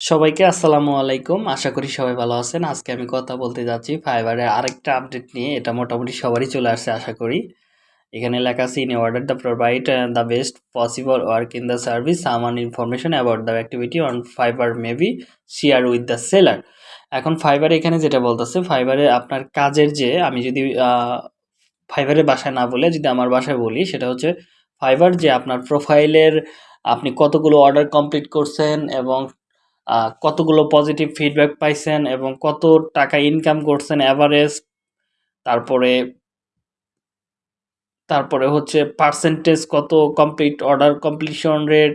সবাইকে আসসালামু আলাইকুম। আশা করি সবাই ভালো আছেন। আজকে আমি কথা বলতে যাচ্ছি ফাইবারের আরেকটা আপডেট নিয়ে। এটা মোটামুটি সবারই চলে আসছে, আশা করি। এখানে লেখা আছে in order the provide the best possible work in the service some information about the activity on Fiverr maybe share with the seller এখন ফাইবার এখানে যেটা বলতেছে ফাইবারে আপনার কাজের যে, আমি যদি ফাইবারের বাসায় না বলে যদি আমার বাসায় বলি, সেটা হচ্ছে ফাইবার যে আপনার প্রোফাইলের আপনি কতগুলো অর্ডার কমপ্লিট করছেন এবং কতগুলো পজিটিভ ফিডব্যাক পাইছেন এবং কত টাকা ইনকাম করছেন অ্যাভারেজ তারপরে তারপরে হচ্ছে পার্সেন্টেজ কত complete order completion rate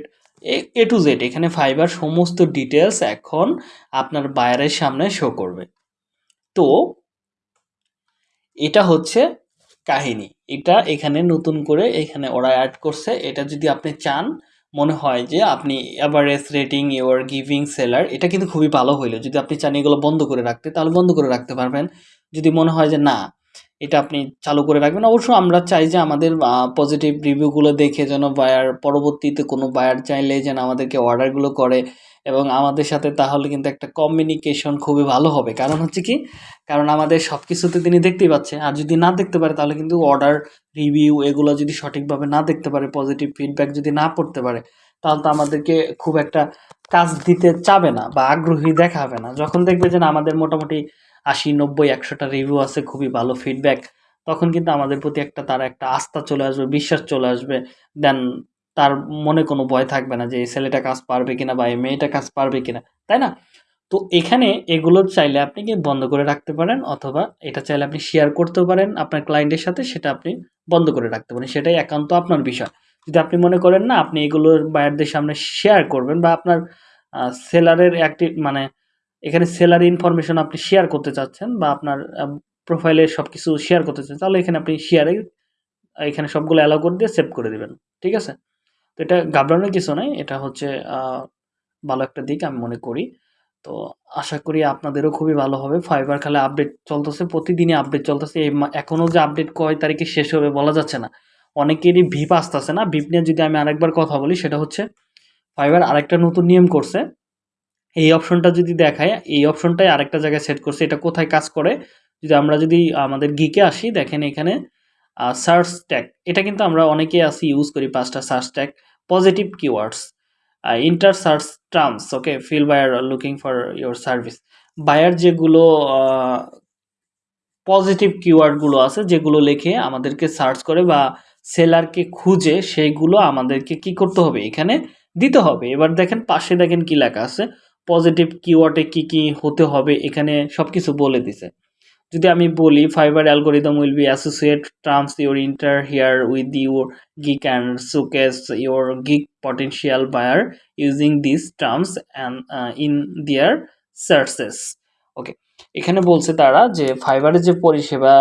A to Z এখানে ফাইবার সমস্ত ডিটেলস এখন আপনার বায়ারের সামনে শো করবে। তো, এটা হচ্ছে কাহিনী। এটা এখানে নতুন করে এখানে ওরা অ্যাড করছে। এটা যদি আপনি চান মনে হয় যে আপনি average rating your giving seller এটা কিন্তু খুবই ভালো হইল। যদি আপনি চান এগুলো বন্ধ করে রাখতে, তাহলে বন্ধ করে রাখতে পারবেন। যদি মনে হয় যে না, এটা আপনি চালু করে রাখবেন, অবশ্য আমরা চাই যে আমাদের পজিটিভ রিভিউগুলো দেখে যেন বায়ার পরবর্তীতে কোনো বায়ার চাইলে যেন আমাদেরকে অর্ডারগুলো করে। এবং আমাদের সাথে তাহলে কিন্তু একটা কমিউনিকেশন খুবই ভালো হবে। কারণ হচ্ছে কি? কারণ আমাদের সব কিছুতে তিনি দেখতেই পাচ্ছে। আর যদি না দেখতে পারে, তাহলে কিন্তু অর্ডার রিভিউ এগুলো যদি সঠিকভাবে না দেখতে পারে পজিটিভ ফিডব্যাক যদি না পড়তে পারে, তাহলে তো আমাদেরকে খুব একটা কাজ দিতে চাবে না বা আগ্রহী দেখাবে না। যখন দেখবে যে না, আমাদের মোটামুটি আশি, নব্বই, একশোটা রিভিউ আছে, খুবই ভালো ফিডব্যাক তখন কিন্তু আমাদের প্রতি একটা তার একটা আস্থা চলে আসবে, বিশ্বাস চলে আসবে। দেন তার মনে কোনো ভয় থাকবে না যে, এই ছেলেটা কাজ পারবে কিনা বা এই মেয়েটা কাজ পারবে কিনা, তাই না? তো এখানে এগুলো চাইলে আপনি কি বন্ধ করে রাখতে পারেন অথবা এটা চাইলে আপনি শেয়ার করতে পারেন আপনার ক্লায়েন্টের সাথে, সেটা আপনি বন্ধ করে রাখতে পারেন। সেটাই একান্ত আপনার বিষয়। যদি আপনি মনে করেন না, আপনি এগুলোর বায়ারদের সামনে শেয়ার করবেন বা আপনার সেলারের একটি মানে এখানে সেলার ইনফরমেশন আপনি শেয়ার করতে চাচ্ছেন বা আপনার প্রোফাইলে সব কিছু শেয়ার করতে চাচ্ছেন, তাহলে এখানে আপনি শেয়ারে এখানে সবগুলো অ্যালাউ করে দিয়ে সেভ করে দেবেন। ঠিক আছে? তো এটা ঘাবড়ানোর কিছু নাই, এটা হচ্ছে ভালো একটা দিক আমি মনে করি। তো আশা করি আপনাদেরও খুবই ভালো হবে। ফাইবার খালে আপডেট চলতেছে, প্রতিদিনই আপডেট চলতেছে। এই এখনও যে আপডেট কয় তারিখে শেষ হবে বলা যাচ্ছে না। অনেকেরই ভিপ আসতেছে না। ভিপ নিয়ে যদি আমি আরেকবার কথা বলি, সেটা হচ্ছে ফাইবার আরেকটা নতুন নিয়ম করছে। এই অপশনটা যদি দেখায়, এই অপশনটাই আরেকটা জায়গায় সেট করছে। এটা কোথায় কাজ করে? যদি আমরা যদি আমাদের গিকে আসি, দেখেন এখানে সার্চ ট্যাগ এটা কিন্তু আমরা অনেকেই আসি ইউজ করি পাঁচটা search tag positive keywords enter search terms okay feel buyer looking for your service buyer যেগুলো পজিটিভ কিওয়ার্ডগুলো আছে, যেগুলো লিখে আমাদেরকে সার্চ করে বা সেলারকে খুঁজে সেইগুলো আমাদেরকে কি করতে হবে? এখানে দিতে হবে। এবার দেখেন, পাশে দেখেন কি লেখা আছে পজিটিভ কিওয়ার্ডে কি কি হতে হবে? এখানে সব কিছু বলে দিছে। যদি আমি বলি Fiverr algorithm will be associate terms your enter here with your gig and showcase your gig potential buyer using this terms and in their searches okay এখানে বলছে তারা যে ফাইবারের যে পরিষেবা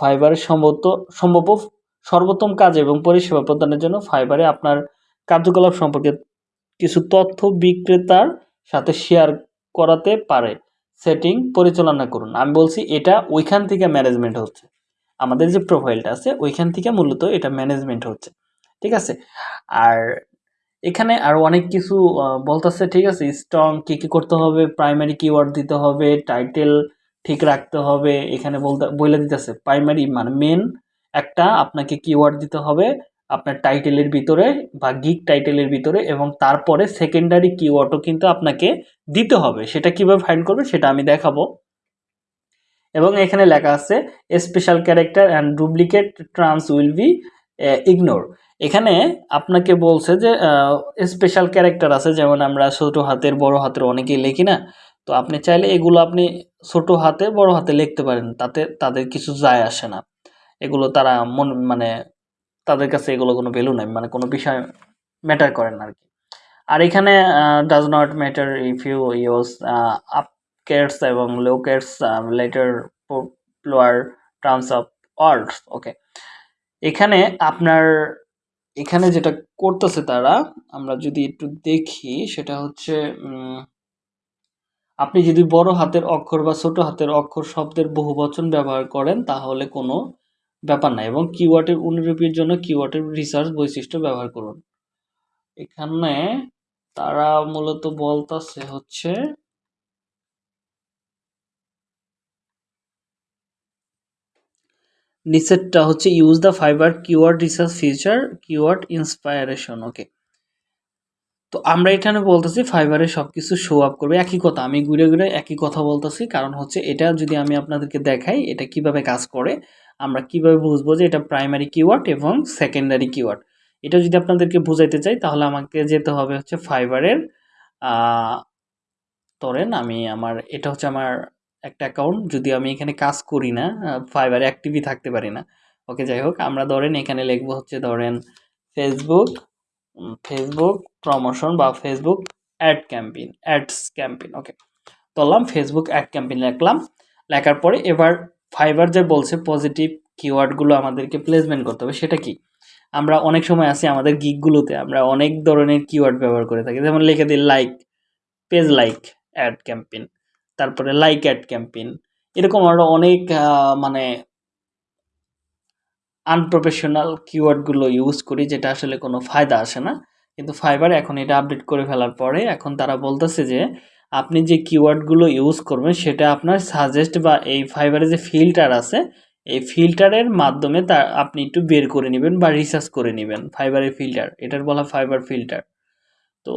ফাইবারের সম্ভবত সম্ভব সর্বোত্তম কাজ এবং পরিষেবা প্রদানের জন্য ফাইবারে আপনার কার্যকলাপ সম্পর্কে কিছু তথ্য বিক্রেতার সাথে শেয়ার করাতে পারে। সেটিং পরিচালনা করুন। আমি বলছি এটা ওইখান থেকে ম্যানেজমেন্ট হচ্ছে। আমাদের যে প্রোফাইলটা আছে, ওইখান থেকে মূলত এটা ম্যানেজমেন্ট হচ্ছে। ঠিক আছে? আর এখানে আরও অনেক কিছু বলতেছে, ঠিক আছে? স্ট্রং কী কী করতে হবে প্রাইমারি কিওয়ার্ড দিতে হবে টাইটেল ঠিক রাখতে হবে, এখানে বলতে বলে দিতেছে প্রাইমারি মানে মেন একটা আপনাকে কিওয়ার্ড দিতে হবে আপনার টাইটেলের ভিতরে বা গিক টাইটেলের ভিতরে এবং তারপরে সেকেন্ডারি কিওয়ার্ডও কিন্তু আপনাকে দিতে হবে। সেটা কীভাবে ফাইন্ড করবে সেটা আমি দেখাবো। এবং এখানে লেখা আছে special character and duplicate terms will be ignore এখানে আপনাকে বলছে যে স্পেশাল ক্যারেক্টার আছে, যেমন আমরা ছোটো হাতের, বড় হাতের অনেকেই লিখি না। তো আপনি চাইলে এগুলো আপনি ছোটো হাতে, বড় হাতে লিখতে পারেন, তাতে তাদের কিছু যায় আসে না। এগুলো তারা মন মানে তাদের কাছে এগুলো কোনো ভ্যালু নাই মানে কোনো বিষয় ম্যাটার করে না আর কি আর এখানে does not matter if you use uppercase এবং lowercase letter lower terms of alt okay এখানে আপনার, এখানে যেটা করতেছে তারা, আমরা যদি একটু দেখি, সেটা হচ্ছে আপনি যদি বড় হাতের অক্ষর বা ছোট হাতের অক্ষর শব্দের বহু বচন ব্যবহার করেন, তাহলে কোনো ব্যাপার না এবং কিওয়ার্ডের অনুরূপীর জন্য কিওয়ার্ডের রিসার্চ বৈশিষ্ট্য ব্যবহার করুন। এখানে তারা মূলত বলতাছে হচ্ছে নিচেরটা হচ্ছে use the Fiverr keyword research feature keyword inspiration okay তো আমরা এখানে বলতেছি ফাইবারে সব কিছু শো আপ করবে। একই কথা, আমি ঘুরে ঘুরে একই কথা বলতেছি, কারণ হচ্ছে এটা যদি আমি আপনাদেরকে দেখাই, এটা কীভাবে কাজ করে আমরা কীভাবে বুঝব যে এটা প্রাইমারি কিওয়ার্ড এবং সেকেন্ডারি কিওয়ার্ড এটা যদি আপনাদেরকে বুঝাইতে চাই, তাহলে আমাকে যেতে হবে হচ্ছে ফাইবারের ধরেন আমি আমার, এটা হচ্ছে আমার একটা অ্যাকাউন্ট যদি আমি এখানে কাজ করি না ফাইবারে অ্যাক্টিভই থাকতে পারি না। ওকে, যাই হোক, আমরা ধরেন এখানে লিখব হচ্ছে ধরেন ফেসবুক ফেসবুক প্রমোশন বা Facebook ad campaign ads campaign okay. ধরলাম ফেসবুক অ্যাড ক্যাম্পেইন লিখলাম, লেখার পরে এবার ফাইবার যে বলছে পজিটিভ কিওয়ার্ডগুলো আমাদেরকে প্লেসমেন্ট করতে হবে, সেটা কি? আমরা অনেক সময় আছি আমাদের গিকগুলোতে আমরা অনেক ধরনের কিওয়ার্ড ব্যবহার করে থাকি। যেমন লিখে দিই like page like ad campaign তারপরে লাইক অ্যাড ক্যাম্পেইন এরকম আরও অনেক মানে আনপ্রফেশনাল কিওয়ার্ডগুলো ইউজ করি, যেটা আসলে কোনো ফায়দা আসে না। কিন্তু ফাইবার এখন এটা আপডেট করে ফেলার পরে এখন তারা বলতেছে যে, আপনি যে কিওয়ার্ডগুলো ইউজ করবেন সেটা আপনার সাজেস্ট বা এই ফাইবারে যে ফিল্টার আছে, এই ফিল্টারের মাধ্যমে তা আপনি একটু বের করে নেবেন বা রিসার্চ করে নেবেন ফাইবারের ফিল্টার এটার বলা ফাইবার ফিল্টার তো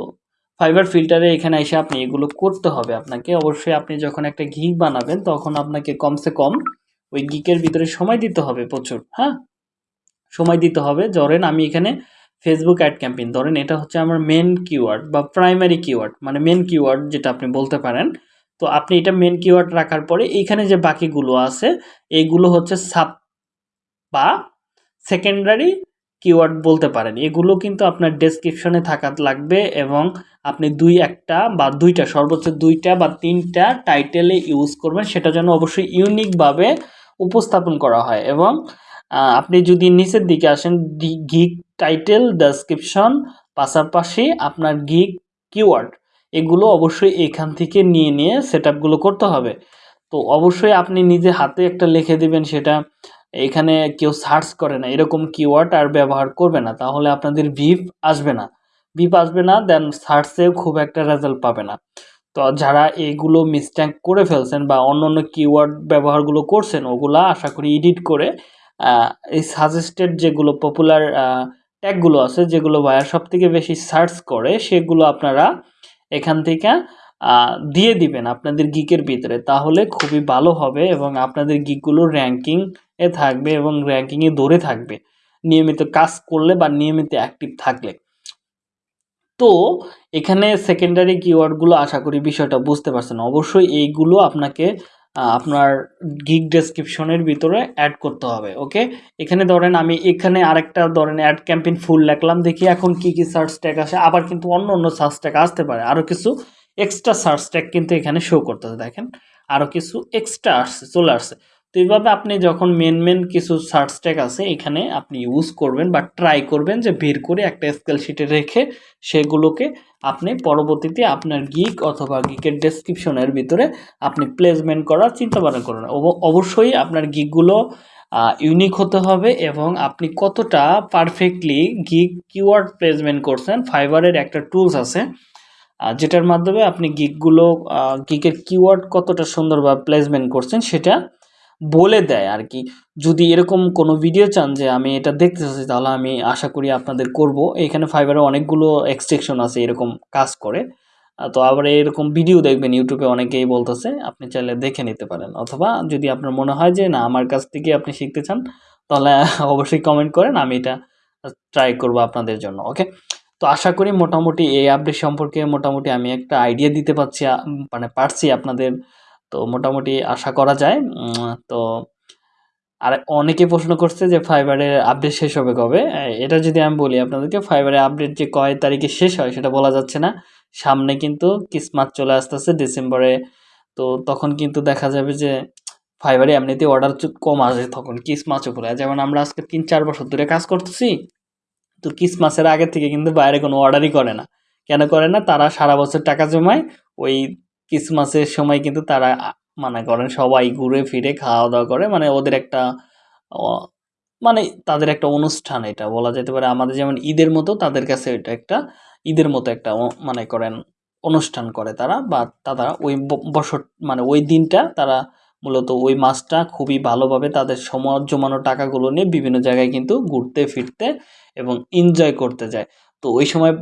ফাইবার ফিল্টারে এখানে এসে আপনি এগুলো করতে হবে আপনাকে। অবশ্যই আপনি যখন একটা গিক বানাবেন তখন আপনাকে কমসে কম ওই গিকের ভিতরে সময় দিতে হবে প্রচুর হ্যাঁ? সময় দিতে হবে। ধরেন আমি এখানে ফেসবুক অ্যাড ক্যাম্পেইন ধরেন এটা হচ্ছে আমার মেন কিওয়ার্ড বা প্রাইমারি কিওয়ার্ড মানে মেন কিওয়ার্ড যেটা আপনি বলতে পারেন। তো আপনি এটা মেন কিওয়ার্ড রাখার পরে এইখানে যে বাকিগুলো আছে, এইগুলো হচ্ছে সাব বা সেকেন্ডারি কিওয়ার্ড বলতে পারেন। এগুলো কিন্তু আপনার ডেসক্রিপশনে থাকা লাগবে এবং আপনি দুই একটা বা দুইটা, সর্বোচ্চ দুইটা বা তিনটা টাইটেলে ইউজ করবেন। সেটা যেন অবশ্যই ইউনিকভাবে উপস্থাপন করা হয় এবং আপনি যদি নিচের দিকে আসেন গিক টাইটেল ডেসক্রিপশন পাশাপাশি আপনার গিক কিওয়ার্ড এগুলো অবশ্যই এখান থেকে নিয়ে নিয়ে সেট করতে হবে। তো অবশ্যই আপনি নিজে হাতে একটা লিখে দিবেন সেটা। এখানে কেউ সার্চ করে না, এরকম কিওয়ার্ড আর ব্যবহার করবে না, তাহলে আপনাদের ভিপ আসবে না। ভিপ আসবে না দেন সার্চেও খুব একটা রেজাল্ট পাবে না। তো যারা এইগুলো মিসটেক করে ফেলছেন বা অন্য অন্য কিওয়ার্ড ব্যবহারগুলো করছেন, ওগুলা আশা করি এডিট করে এই সাজেস্টেড যেগুলো পপুলার ট্যাগগুলো আছে, যেগুলো বায়ার সব থেকে বেশি সার্চ করে, সেগুলো আপনারা এখান থেকে দিয়ে দিবেন আপনাদের গিকের ভিতরে। তাহলে খুবই ভালো হবে এবং আপনাদের গিকগুলো র্যাঙ্কিং এ থাকবে এবং র্যাঙ্কিংয়ে দৌড়ে থাকবে। নিয়মিত কাজ করলে বা নিয়মিত অ্যাক্টিভ থাকলে। তো এখানে সেকেন্ডারি কিওয়ার্ডগুলো আশা করি বিষয়টা বুঝতে পারছেন। অবশ্যই এইগুলো আপনাকে আপনার গিগ ডেসক্রিপশনের ভিতরে অ্যাড করতে হবে ওকে এখানে ধরেন আমি এখানে আরেকটা ধরেন অ্যাড ক্যাম্পেইন ফুল রাখলাম, দেখি এখন কি কি সার্চ ট্যাগ আসে, আবার কিন্তু অন্য অন্য সার্চ ট্যাগ আসতে পারে। আরও কিছু এক্সট্রা সার্চ ট্যাগ কিন্তু এখানে শো করতেছে, দেখেন। আরও কিছু এক্সট্রা আসছে, চলে আসছে। তো এইভাবে আপনি যখন মেন মেন কিছু সার্চ ট্যাগ আছে, এখানে আপনি ইউজ করবেন বা ট্রাই করবেন যে বের করে একটা স্কেল শিটে রেখে সেগুলোকে আপনি পরবর্তীতে আপনার গিক অথবা গিকের ডেসক্রিপশনের ভিতরে আপনি প্লেসমেন্ট করার চিন্তা ভাবনা করুন অবশ্যই আপনার গিকগুলো ইউনিক হতে হবে এবং আপনি কতটা পারফেক্টলি গিক কিওয়ার্ড প্লেসমেন্ট করছেন ফাইবারের একটা টুলস আছে যেটার মাধ্যমে আপনি গিকগুলো গিকের কিওয়ার্ড কতটা সুন্দরভাবে প্লেসমেন্ট করছেন, সেটা বলে দেয় আর কি যদি এরকম কোনো ভিডিও চান যে আমি এটা দেখতে চাচ্ছি, তাহলে আমি আশা করি আপনাদের করব। এখানে ফাইবারে অনেকগুলো এক্সট্রেকশন আছে এরকম কাজ করে। তো আবার এরকম ভিডিও দেখবেন ইউটিউবে অনেকেই বলতেছে, আপনি চাইলে দেখে নিতে পারেন। অথবা যদি আপনার মনে হয় যে, না, আমার কাছ থেকে আপনি শিখতে চান, তাহলে অবশ্যই কমেন্ট করেন, আমি এটা ট্রাই করব আপনাদের জন্য ওকে তো আশা করি মোটামুটি এই আপডেট সম্পর্কে মোটামুটি আমি একটা আইডিয়া দিতে পারছি মানে পারছি আপনাদের তো মোটামুটি আশা করা যায়। তো আর অনেকে প্রশ্ন করছে যে ফাইবারের আপডেট শেষ হবে কবে? এটা যদি আমি বলি আপনাদেরকে ফাইবারের আপডেট যে কয় তারিখে শেষ হয় সেটা বলা যাচ্ছে না। সামনে কিন্তু কিসমাস চলে আসতেছে ডিসেম্বরে তো তখন কিন্তু দেখা যাবে যে ফাইবারে এমনিতে অর্ডার কম আসে তখন কিসমাসও পরে যেমন আমরা আজকে তিন, চার বছর ধরে কাজ করতেছি, তো কিসমাসের আগে থেকে কিন্তু বাইরে কোনো অর্ডারই করে না। কেন করে না? তারা সারা বছর টাকা জমায় ওই ক্রিসমাসের সময় কিন্তু তারা মানে করেন সবাই ঘুরে ফিরে খাওয়া দাওয়া করে। মানে ওদের একটা মানে তাদের একটা অনুষ্ঠান এটা বলা যেতে পারে। আমাদের যেমন ঈদের মতো তাদের কাছে এটা একটা, ঈদের মতো একটা মানে করেন অনুষ্ঠান করে তারা বা তারা ওই বছর মানে ওই দিনটা তারা মূলত ওই মাসটা খুবই ভালোভাবে তাদের সমাজ জমানো টাকাগুলো নিয়ে বিভিন্ন জায়গায় কিন্তু ঘুরতে, ফিরতে এবং এনজয় করতে যায়। তো ওই সময়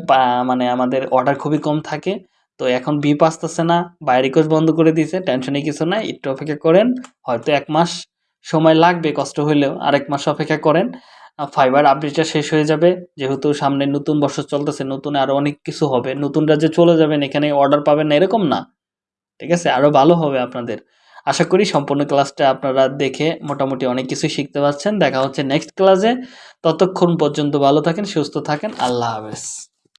মানে আমাদের অর্ডার খুবই কম থাকে। তো এখন বিপ আসতেছে না বাই রিকোয়েস্ট বন্ধ করে দিয়েছে টেনশনে কিছু নাই, একটু অপেক্ষা করেন, হয়তো এক মাস সময় লাগবে, কষ্ট হইলেও আরেক মাস অপেক্ষা করেন ফাইবার আপডেটটা শেষ হয়ে যাবে, যেহেতু সামনে নতুন বছর চলতেছে, নতুন আরও অনেক কিছু হবে, নতুনরা যে চলে যাবেন, এখানে অর্ডার পাবেন না, এরকম না, ঠিক আছে আরও ভালো হবে আপনাদের। আশা করি সম্পূর্ণ ক্লাসটা আপনারা দেখে মোটামুটি অনেক কিছুই শিখতে পারছেন, দেখা হচ্ছে নেক্সট ক্লাসে ততক্ষণ পর্যন্ত ভালো থাকেন, সুস্থ থাকেন, আল্লাহ হাফেজ।